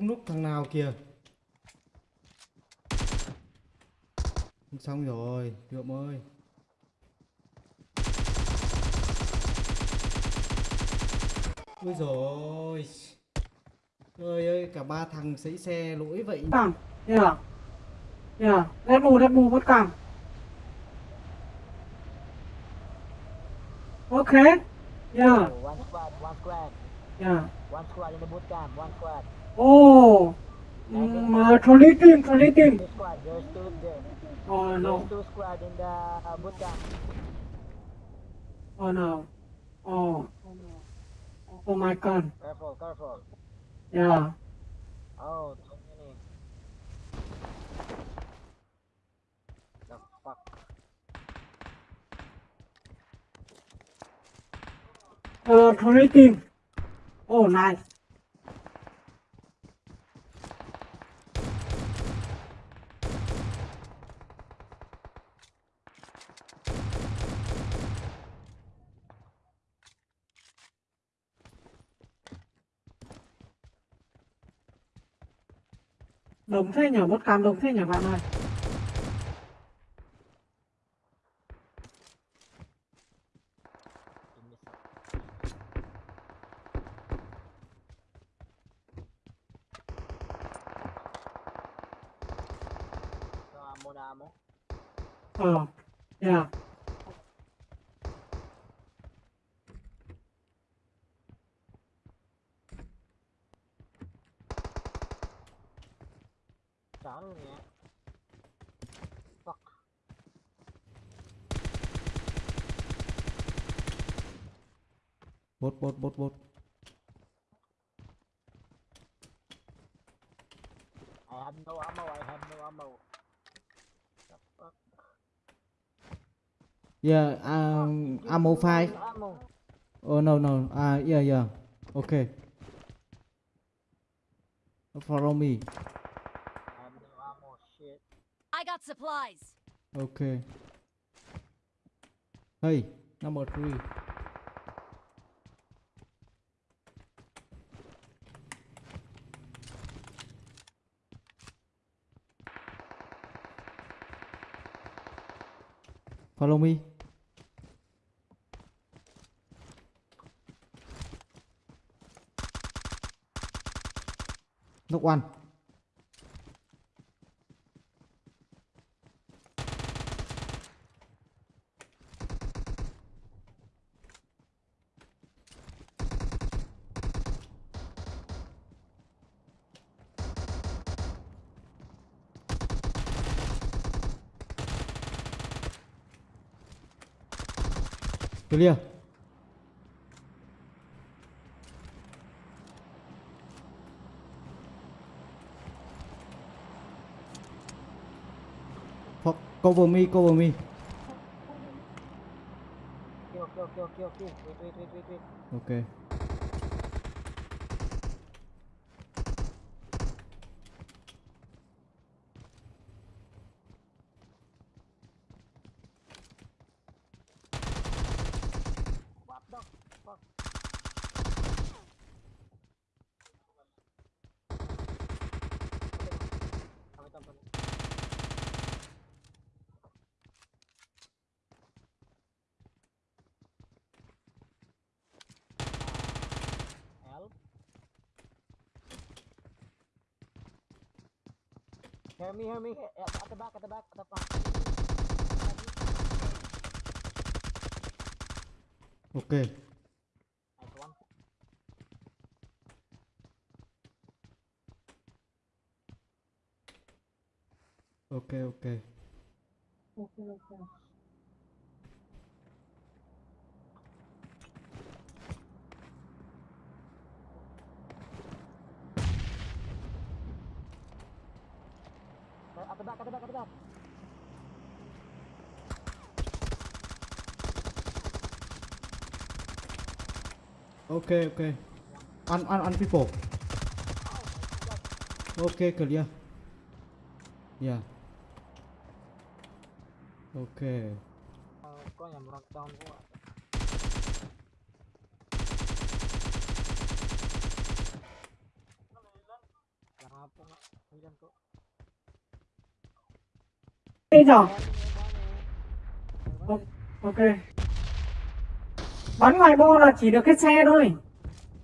không núp thằng nào kìa xong rồi Lượm ơi ôi rồi trời ơi cả ba thằng sấy xe lỗi vậy Come. Yeah. Yeah. Let's move. Let's move. What come? Okay. Yeah. One squad, one squad, Yeah. one squad in the boot camp, one squad. Oh. Mm, uh, trolley team. Trolley team. Two squad, there's two there. Oh no. There's two squad in the uh, boot camp. Oh no. Oh. Oh my god. Careful, careful. Yeah. Oh, too many. The fuck? Uh, trolley team. Oh, nice. Đồng thế nhỉ, một cam đồng thế nhỉ bạn ơi. Give me some. No ammo, no ammo. Ờ, yeah. Chán luôn nhé. Fuck. bốt bốt bốt bốt I have no ammo, I have no ammo. The fuck? yeah um, ammo five ammo. oh no no ah yeah yeah okay follow me I have no ammo, shit. I got supplies. okay hey number three. Follow me. Knock one. Clear cover me cover me kill, kill, kill, kill. Wait, wait, wait, wait, wait. okay fuck? Wait. Help. Hear me, hear me. At, at the back, at the back, at the back. okay okay okay Okay, okay. At the back, at the back, at the back. okay okay un un un people. Okay clear yeah Ok. Có nhà một trong đúng không ạ? Đi rồi. Ok. Bắn ngoài bô là chỉ được cái xe thôi.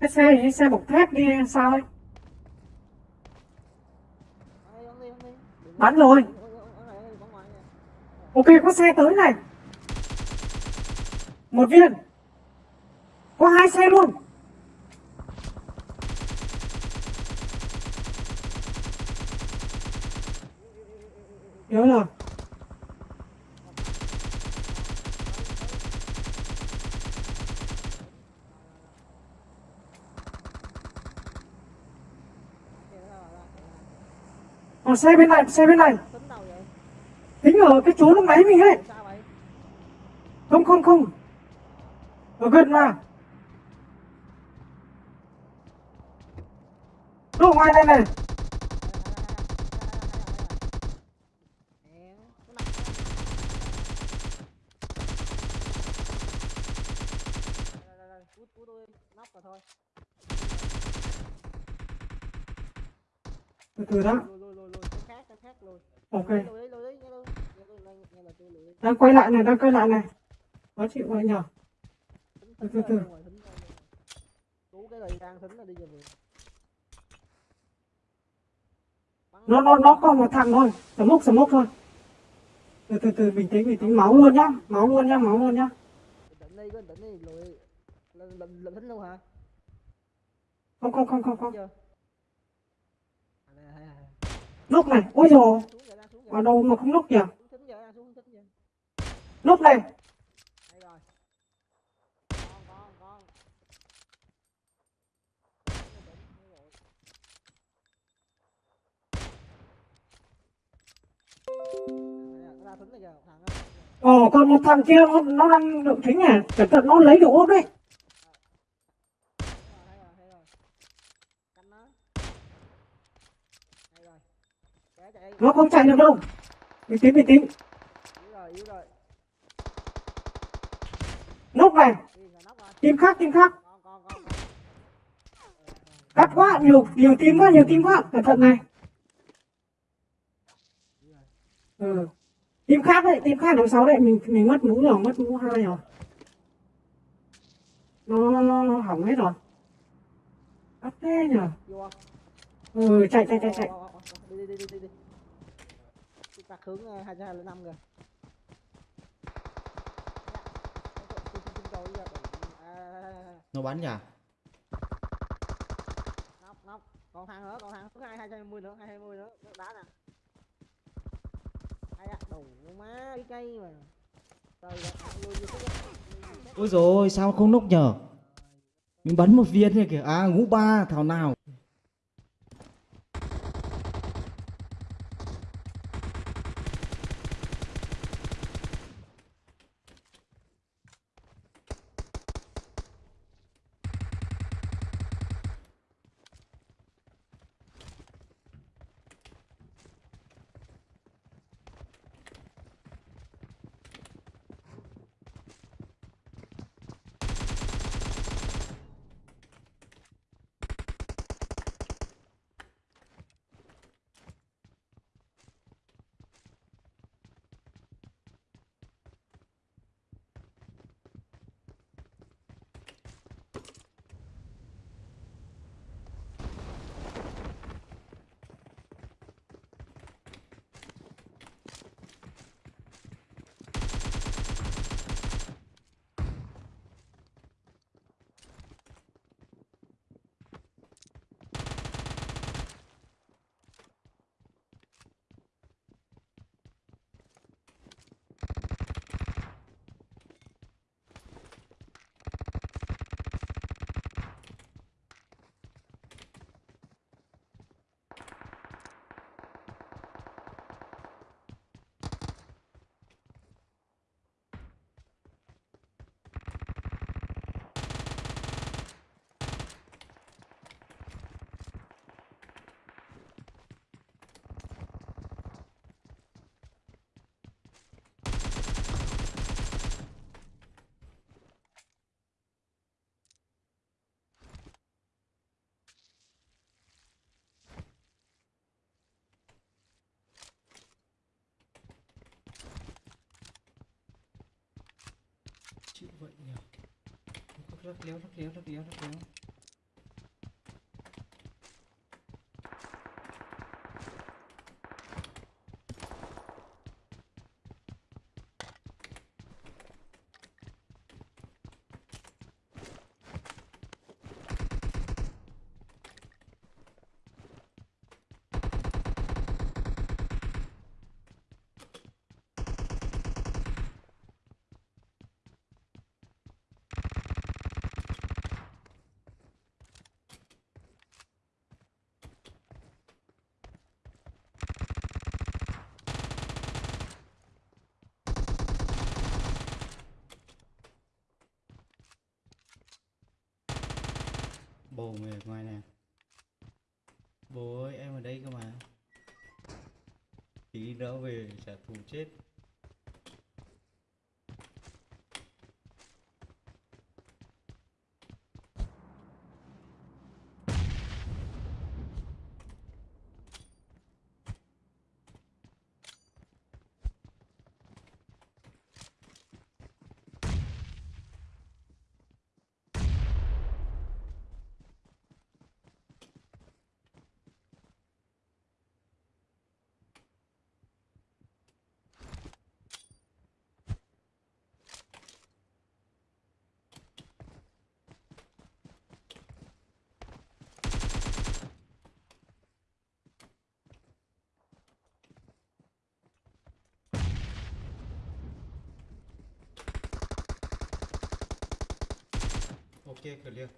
Cái xe thì xe bọc thép đi sao ấy. Bắn rồi. Ôi, ôi, ôi, ôi, ôi, bắn ngoài nè. Ok, có xe tới này. Một viên. Có hai xe luôn. Nhớ là Còn xe bên này, xe bên này. Tính đâu vậy? Tính ở cái chỗ lúc nãy mình ấy. Không, không, không. Ở gần mà. Nó ngoài đây này. Từ từ đó. Cái khác, cái khác. Ok. Đang quay lại này, đang quay lại này. Khó chịu vậy nhỏ Từ từ. Nó, nó, nó còn một thằng thôi. sấm mốc, sấm mốc thôi. Từ từ từ, bình tĩnh, bình tĩnh. Máu luôn nhá. Máu luôn nhá, máu luôn nhá. Bình tĩnh đi, cứ luôn hả? Không, không, không, không, không. Lúc này. Ôi rồi Ở đâu mà không lúc nhỉ Xuống thính giờ, đang xuống thính giờ. Lúc này. Ồ, còn một thằng kia nó, nó đang được thính à. Cẩn thận nó lấy được ốp đấy. Nó. Nó không chạy được đâu. Bình tĩnh, bình tĩnh. Yếu rồi, yếu rồi. Lúc này. Team khác, team khác. Cắt quá, nhiều, nhiều team quá, nhiều team quá. Cẩn thận này. Ừ. Team khác đấy, team khác đằng sau đấy. Mình mình mất mũ rồi, mất mũ hai rồi. Nó, nó, nó, nó hỏng hết rồi. Cắt thế nhở Ừ, chạy, chạy, chạy, chạy. Đi, đi, đi, đi, đi. Chúng ta hướng ờ, 205 kìa. Dạ. Xin- xin- xin cầu đi ạ. À, à, à, à nó bắn nhỉ nóc. Còn thằng nữa, còn thằng thứ hai 220 nữa, 220 nữa, Nước đá nè. Ai ạ, đủ má cái cây mà. Ôi rồi sao không nốc nhở mình bắn một viên này kìa à ngũ ba thảo nào outra, outra, outra, outra, outra. Bồ mày ở ngoài nè. Bố ơi, em ở đây cơ mà. Tí nữa về trả thù chết. Ok clear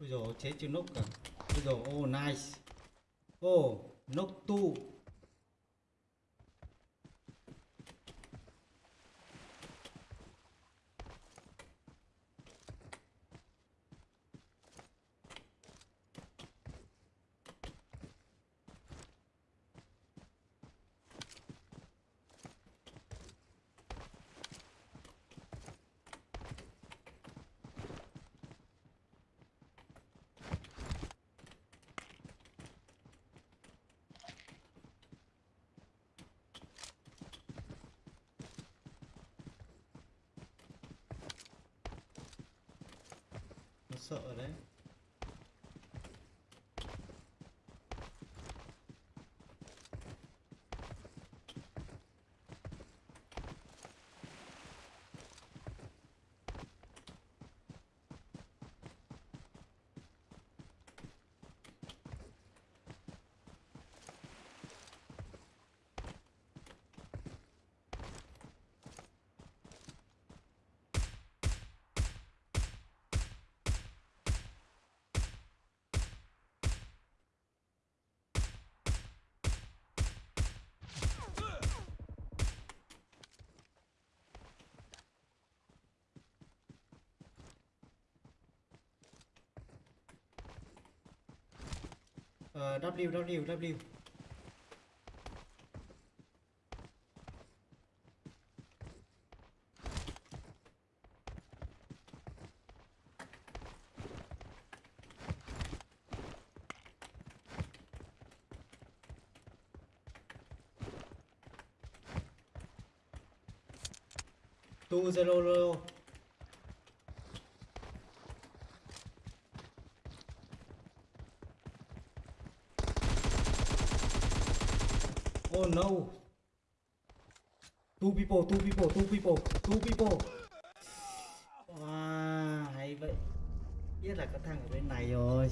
Ôi dồi chế chưa nốc cả Ôi dồi oh nice. Oh nốc tu Nó sợ đấy Ờ, W W W. Tu zero zero Oh no. Two people, two people, two people, two people. Wow, hay vậy. Biết là có thằng ở bên này rồi.